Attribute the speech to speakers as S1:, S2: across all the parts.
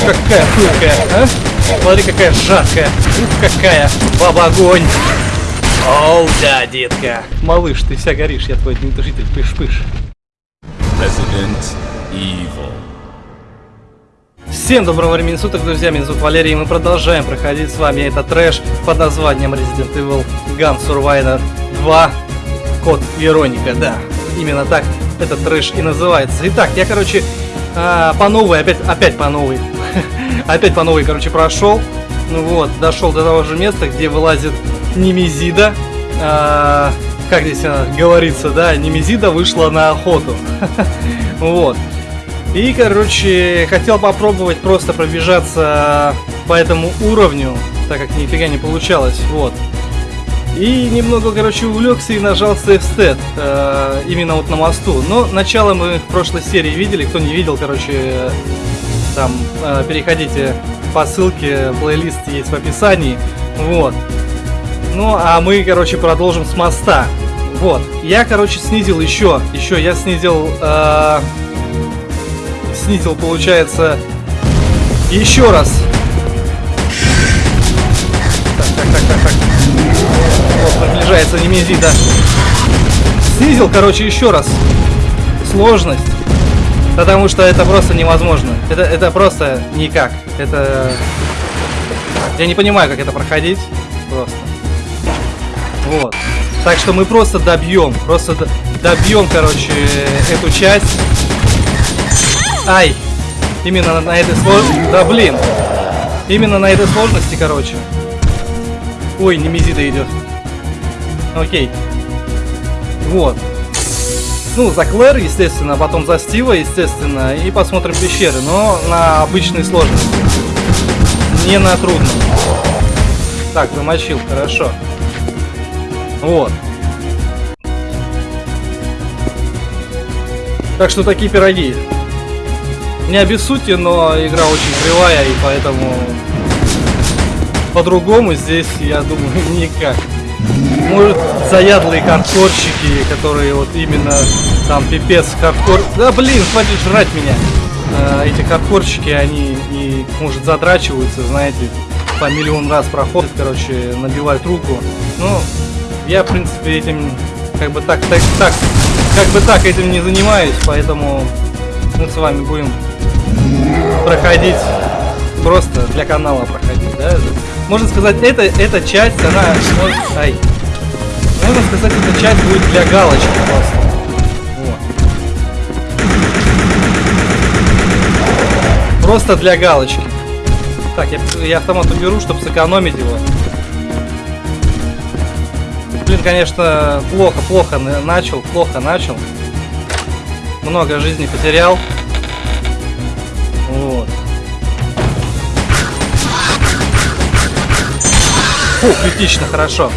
S1: какая пылкая, а? Смотри, какая жаркая. Ух, какая баба-огонь. Оу, да, детка. Малыш, ты вся горишь, я твой житель, пыш-пыш.
S2: Resident Evil.
S1: Всем доброго времени суток, друзья, меня зовут Валерий, и мы продолжаем проходить с вами этот трэш под названием Resident Evil Gun Survivor 2 Код Вероника, да, именно так этот трэш и называется. Итак, я, короче, а, по новой, опять, опять по новой, опять по новой, короче, прошел, ну вот, дошел до того же места, где вылазит Немезида, а, как здесь а, говорится, да, Немезида вышла на охоту, вот. И, короче, хотел попробовать просто пробежаться по этому уровню, так как нифига не получалось, вот. И немного, короче, увлекся и нажал Stat, э, именно вот на мосту. Но начало мы в прошлой серии видели, кто не видел, короче, там, э, переходите по ссылке, плейлист есть в описании, вот. Ну, а мы, короче, продолжим с моста. Вот, я, короче, снизил еще, еще я снизил, э, снизил, получается, еще раз. Так, так, так, так, так. Вот, приближается Немезида. Снизил, короче, еще раз сложность. Потому что это просто невозможно. Это, это просто никак. Это... Я не понимаю, как это проходить. Просто. Вот. Так что мы просто добьем. Просто добьем, короче, эту часть. Ай! Именно на, этой сложности. Да блин! Именно на этой сложности, короче. Ой, Немезида идет. Окей. Вот. Ну, за Клэр, естественно, потом за Стива, естественно, и посмотрим пещеры, но на обычной сложности. Не на трудном. Так, замочил, хорошо. Вот. Так что такие пироги. Не обессудьте, но игра очень кривая, и поэтому по-другому здесь, я думаю, никак. Может, заядлые хардкорщики, которые вот именно там пипец хардкор... Да блин, хватит жрать меня. Э, эти хардкорщики, они и, может, задрачиваются, знаете, по миллион раз проходят, короче, набивают руку. Ну, я, в принципе, этим как бы так, так, так, как бы так этим не занимаюсь, поэтому мы с вами будем проходить просто для канала проходить, да? Можно сказать, это, эта часть, она... Ай. Можно сказать, эта часть будет для галочки просто. Просто для галочки. Так, я, я автомат уберу, чтобы сэкономить его. Блин, конечно, плохо, плохо начал, плохо начал. Много жизни потерял. Вот. Фу, критично, хорошо.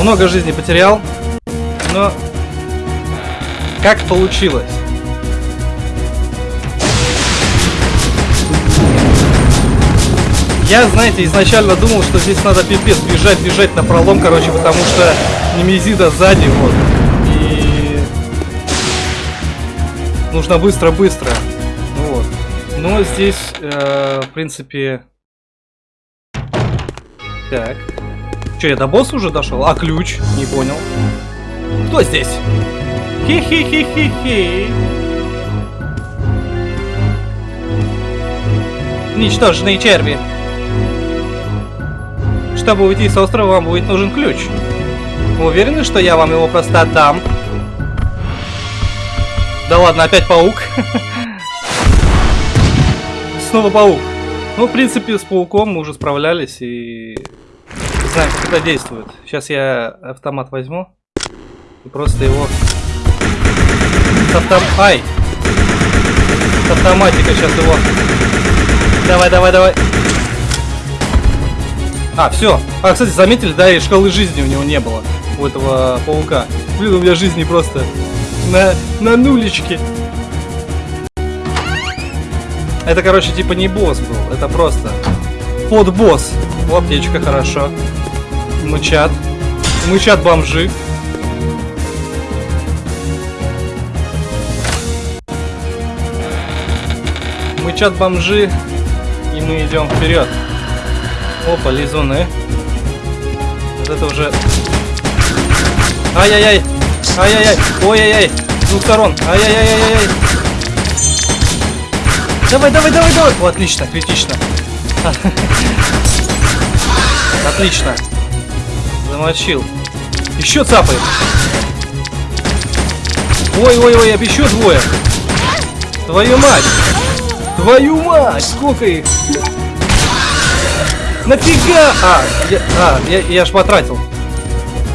S1: Много жизни потерял, но как получилось? Я, знаете, изначально думал, что здесь надо пипец бежать, бежать на пролом, короче, потому что Немезида сзади, вот. И нужно быстро-быстро. Вот. Но здесь, э, в принципе, так. Че, я до босса уже дошел? А ключ? Не понял. Кто здесь? Хи-хи-хи-хи-хи. Ничтожные черви. Чтобы уйти с острова, вам будет нужен ключ. Вы уверены, что я вам его просто отдам? Да ладно, опять паук. Снова паук. Ну, в принципе, с пауком мы уже справлялись и знаем, как это действует. Сейчас я автомат возьму и просто его с автом... Ай! С автоматика сейчас его... Давай, давай, давай. А, все. А, кстати, заметили, да, и шкалы жизни у него не было. У этого паука. Блин, у меня жизни просто на, на нулечке. Это, короче, типа не босс был. Это просто под босс. В аптечка, хорошо. Мычат. Мычат бомжи. кричат бомжи, и мы идем вперед. Опа, лизуны. Вот это уже... Ай-яй-яй! Ай-яй-яй! Ой-яй-яй! С двух сторон! Ай-яй-яй-яй-яй! Давай, давай, давай, давай! О, отлично, критично. Отлично. Замочил. Еще цапает. Ой-ой-ой, еще двое. Твою мать! Твою мать! Сколько их? Нафига? А, я, а, я, я ж потратил.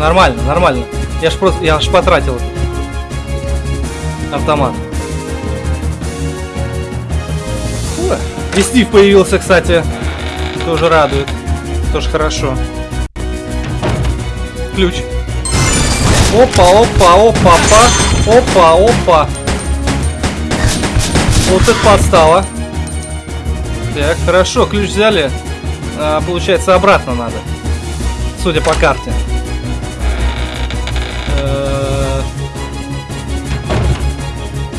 S1: Нормально, нормально. Я ж просто, я ж потратил этот автомат. Фу. И Стив появился, кстати. Тоже радует. Тоже хорошо. Ключ. Опа, опа, опа, опа, опа, опа. Вот это подстава. Так, хорошо, ключ взяли. А, получается, обратно надо. Судя по карте. Э,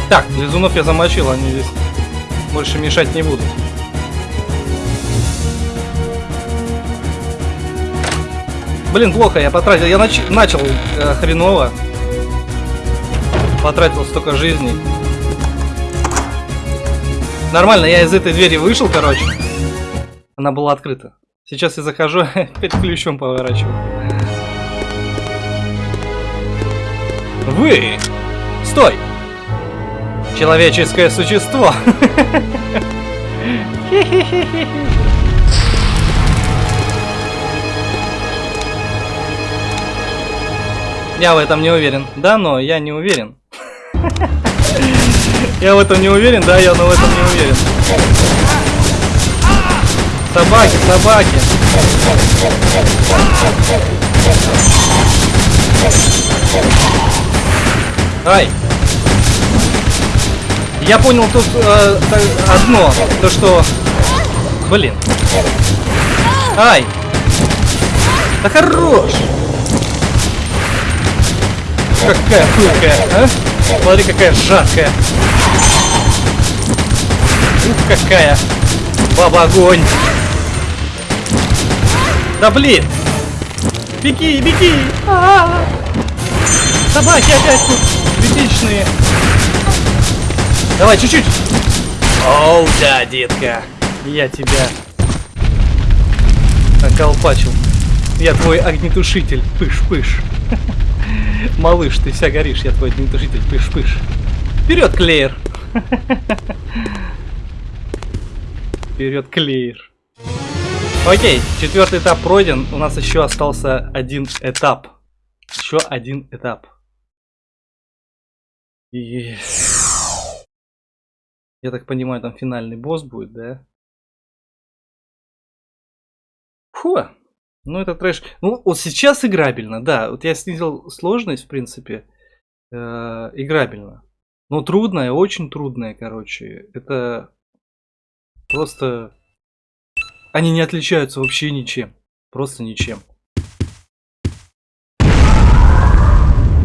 S1: Так, лизунов я замочил, они здесь больше мешать не будут. Блин, плохо, я потратил. Я нач... начал э, хреново. Потратил столько жизней. Нормально, я из этой двери вышел, короче. Она была открыта. Сейчас я захожу, опять ключом поворачиваю. Вы! Стой! Человеческое существо! Я в этом не уверен. Да, но я не уверен. Я в этом не уверен, да, я но в этом не уверен. Собаки, собаки. Ай. Я понял тут э, одно, то что... Блин. Ай. Да хорош. Какая пылкая, а? Смотри, какая жаркая. Ух, какая. Баба огонь. Да блин. Беги, беги. А-а-а. Собаки опять тут критичные. Давай, чуть-чуть. Оу, да, детка. Я тебя околпачил. Я твой огнетушитель. Пыш-пыш. Малыш, ты вся горишь, я твой огнетушитель. Пыш-пыш. Вперед, Клеер. Вперед, Клеер. Окей, четвертый этап пройден. У нас еще остался один этап. Еще один этап. И... Я так понимаю, там финальный босс будет, да? Фу. Ну, это трэш. Ну, вот сейчас играбельно, да. Вот я снизил сложность, в принципе. Э, играбельно. Но трудная, очень трудная, короче. Это просто... Они не отличаются вообще ничем. Просто ничем.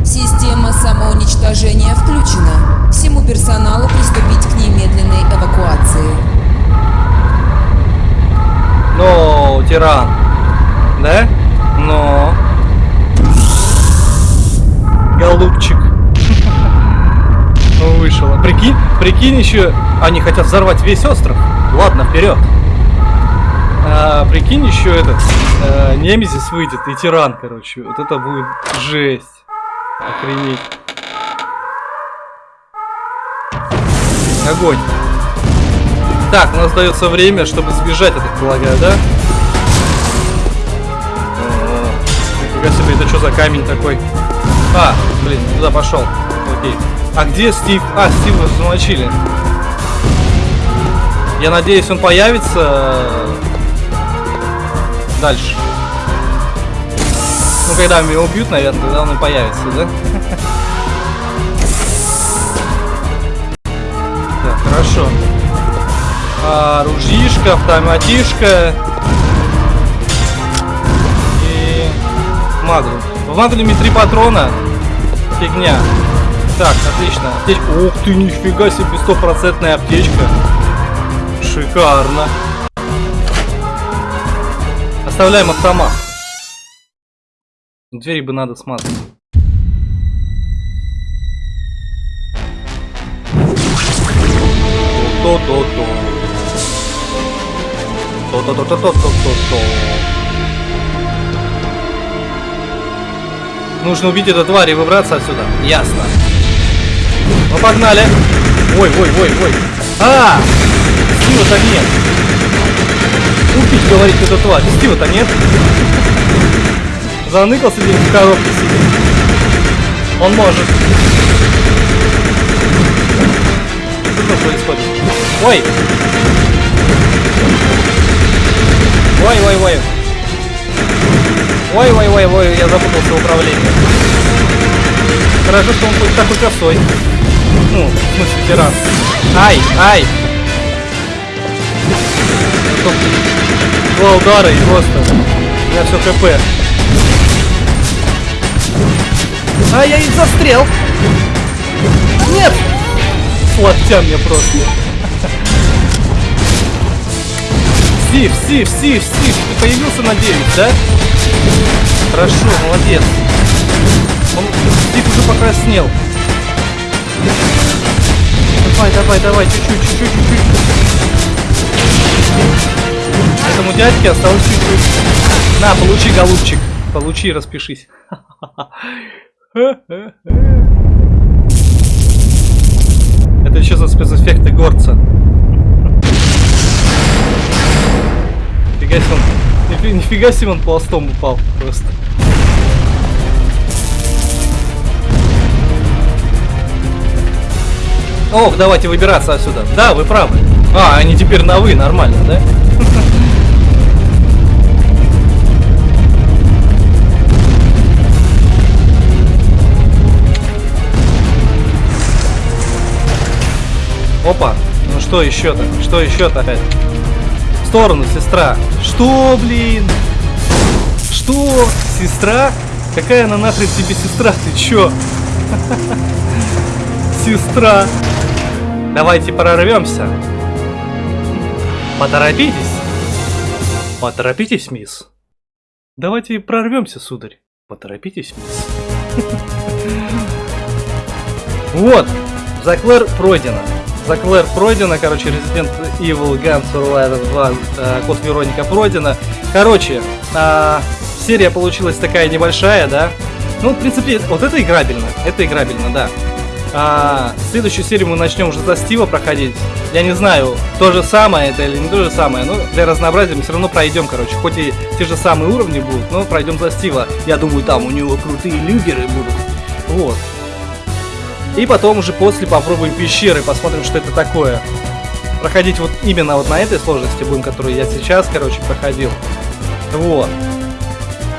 S3: Система самоуничтожения включена. Всему персоналу приступить к немедленной эвакуации.
S1: Но, тиран. Да? Но. Голубчик. Ну, Вышел. А Прикинь, прикинь еще. Они хотят взорвать весь остров. Ладно, вперед. А, прикинь, еще этот э, Немезис выйдет и тиран, короче. Вот это будет жесть. Охренеть. Огонь. Так, у нас дается время, чтобы сбежать, я так полагаю, да? Нифига себе, это что за камень такой? А, блин, туда пошел. Окей. А где Стив? А, Стива замочили. Я надеюсь, он появится э, дальше. Ну, когда меня убьют, наверное, тогда он и появится, да? Так, хорошо. А, ружишка, автоматишка. Магнум. В магнуме три патрона. Фигня. Так, отлично. Аптечка. Ух ты, нифига себе, стопроцентная аптечка. Шикарно. Оставляем автомат. Двери бы надо смазать. То-то-то. То-то-то-то-то-то-то. Нужно убить эту тварь и выбраться отсюда. Ясно. Ну погнали. Ой, ой, ой, ой. А! Стива-то нет. Убить, говорит, эту тварь. Стива-то нет. Заныкался где в коробке сидит. Он может. Что там происходит? Ой, Ой, ой, ой, ой, я запутался в управлении. Хорошо, что он хоть такой косой. Ну, в смысле, тиран. Ай, ай! Два удара и просто. У меня все хп. Ай, я их застрял! Нет! Слоття мне просто. Стив, Стив, Стив, Стив, ты появился, надеюсь, да? Хорошо, молодец. Он, Стив уже покраснел. Давай, давай, давай, чуть-чуть, чуть-чуть, чуть-чуть. Этому дядьке осталось чуть-чуть. На, получи, голубчик. Получи, распишись. Это еще за спецэффекты горца. Нифига себе он, нифи- нифига себе он пластом упал просто. Ох, давайте выбираться отсюда. Да, вы правы. А, они теперь на вы, нормально, да? Опа, ну что еще-то? Что еще-то опять? Сторону, сестра. Что, блин? Что? Сестра? Какая она нахрен тебе сестра? Ты чё? Сестра. Давайте прорвемся. Поторопитесь. Поторопитесь, мисс. Давайте прорвемся, сударь. Поторопитесь, мисс. Вот, Заклэр пройдено. Заклэр пройдено, короче, Resident Evil Gun Survivor 2, э, Код Вероника пройдено. Короче, а, серия получилась такая небольшая, да? Ну, в принципе, вот это играбельно, это играбельно, да. А, следующую серию мы начнем уже за Стива проходить. Я не знаю, то же самое это или не то же самое, но для разнообразия мы все равно пройдем, короче. Хоть и те же самые уровни будут, но пройдем за Стива. Я думаю, там у него крутые люгеры будут. Вот. И потом уже после попробуем пещеры, посмотрим, что это такое. Проходить вот именно вот на этой сложности будем, которую я сейчас, короче, проходил. Вот.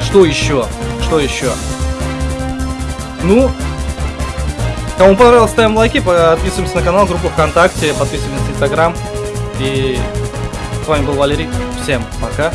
S1: Что еще? Что еще? Ну, кому понравилось, ставим лайки, подписываемся на канал, группу ВКонтакте, подписываемся на Инстаграм. И с вами был Валерий. Всем пока.